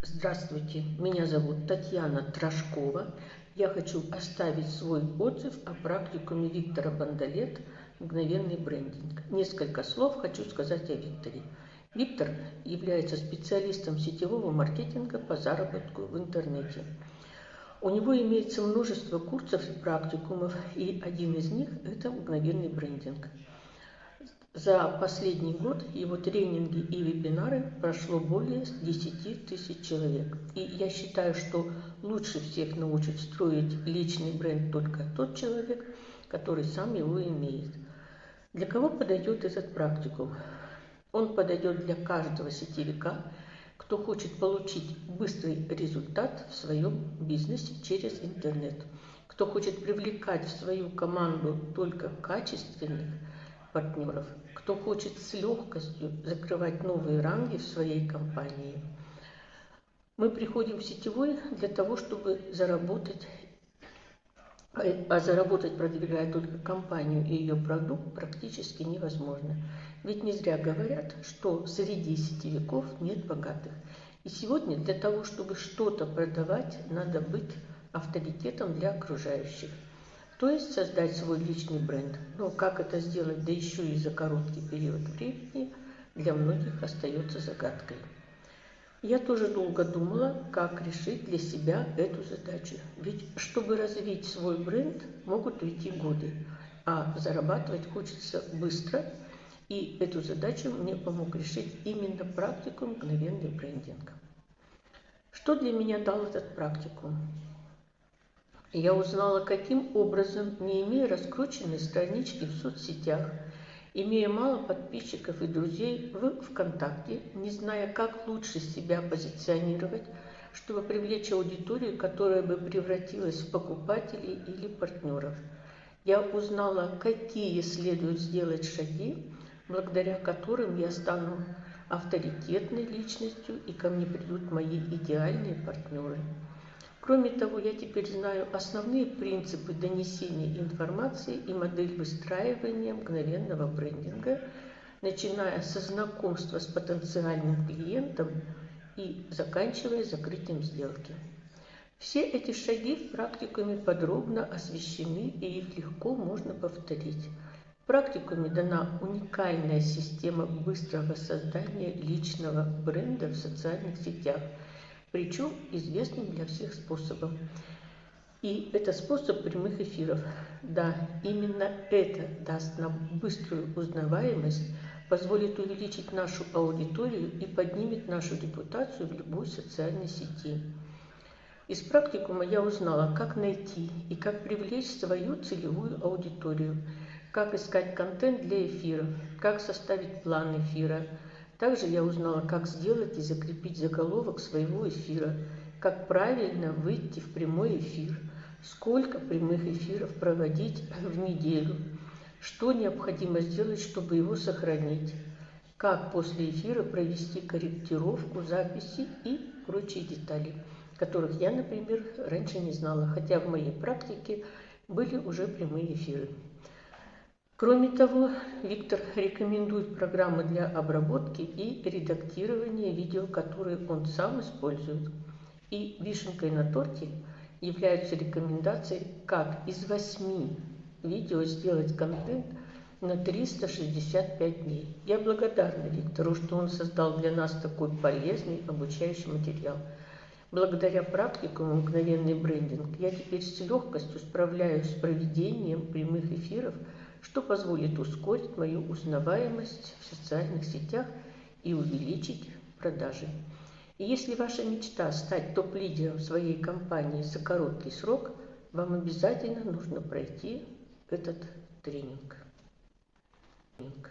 Здравствуйте, меня зовут Татьяна Трошкова. Я хочу оставить свой отзыв о практикуме Виктора Бандалет «Мгновенный брендинг». Несколько слов хочу сказать о Викторе. Виктор является специалистом сетевого маркетинга по заработку в интернете. У него имеется множество курсов и практикумов, и один из них – это мгновенный брендинг. За последний год его тренинги и вебинары прошло более 10 тысяч человек. И я считаю, что лучше всех научит строить личный бренд только тот человек, который сам его имеет. Для кого подойдет этот практикум? Он подойдет для каждого сетевика, кто хочет получить быстрый результат в своем бизнесе через интернет, кто хочет привлекать в свою команду только качественных партнеров, кто хочет с легкостью закрывать новые ранги в своей компании. Мы приходим в сетевой для того, чтобы заработать, а заработать, продвигая только компанию и ее продукт, практически невозможно. Ведь не зря говорят, что среди сетевиков нет богатых. И сегодня для того, чтобы что-то продавать, надо быть авторитетом для окружающих то есть создать свой личный бренд. Но как это сделать, да еще и за короткий период времени, для многих остается загадкой. Я тоже долго думала, как решить для себя эту задачу. Ведь чтобы развить свой бренд, могут уйти годы, а зарабатывать хочется быстро. И эту задачу мне помог решить именно практикум мгновенный брендинг. Что для меня дал этот практикум? Я узнала, каким образом, не имея раскрученной странички в соцсетях, имея мало подписчиков и друзей в ВКонтакте, не зная, как лучше себя позиционировать, чтобы привлечь аудиторию, которая бы превратилась в покупателей или партнеров. Я узнала, какие следует сделать шаги, благодаря которым я стану авторитетной личностью и ко мне придут мои идеальные партнеры. Кроме того, я теперь знаю основные принципы донесения информации и модель выстраивания мгновенного брендинга, начиная со знакомства с потенциальным клиентом и заканчивая закрытием сделки. Все эти шаги в практикуме подробно освещены и их легко можно повторить. В практикуме дана уникальная система быстрого создания личного бренда в социальных сетях – причем известным для всех способом. И это способ прямых эфиров. Да, именно это даст нам быструю узнаваемость, позволит увеличить нашу аудиторию и поднимет нашу репутацию в любой социальной сети. Из практикума я узнала, как найти и как привлечь свою целевую аудиторию, как искать контент для эфиров, как составить план эфира – также я узнала, как сделать и закрепить заголовок своего эфира, как правильно выйти в прямой эфир, сколько прямых эфиров проводить в неделю, что необходимо сделать, чтобы его сохранить, как после эфира провести корректировку записи и прочие детали, которых я, например, раньше не знала, хотя в моей практике были уже прямые эфиры. Кроме того, Виктор рекомендует программы для обработки и редактирования видео, которые он сам использует. И вишенкой на торте являются рекомендации, как из восьми видео сделать контент на 365 дней. Я благодарна Виктору, что он создал для нас такой полезный обучающий материал. Благодаря практикуму «Мгновенный брендинг» я теперь с легкостью справляюсь с проведением прямых эфиров – что позволит ускорить мою узнаваемость в социальных сетях и увеличить продажи. И если ваша мечта стать топ-лидером своей компании за короткий срок, вам обязательно нужно пройти этот тренинг. тренинг.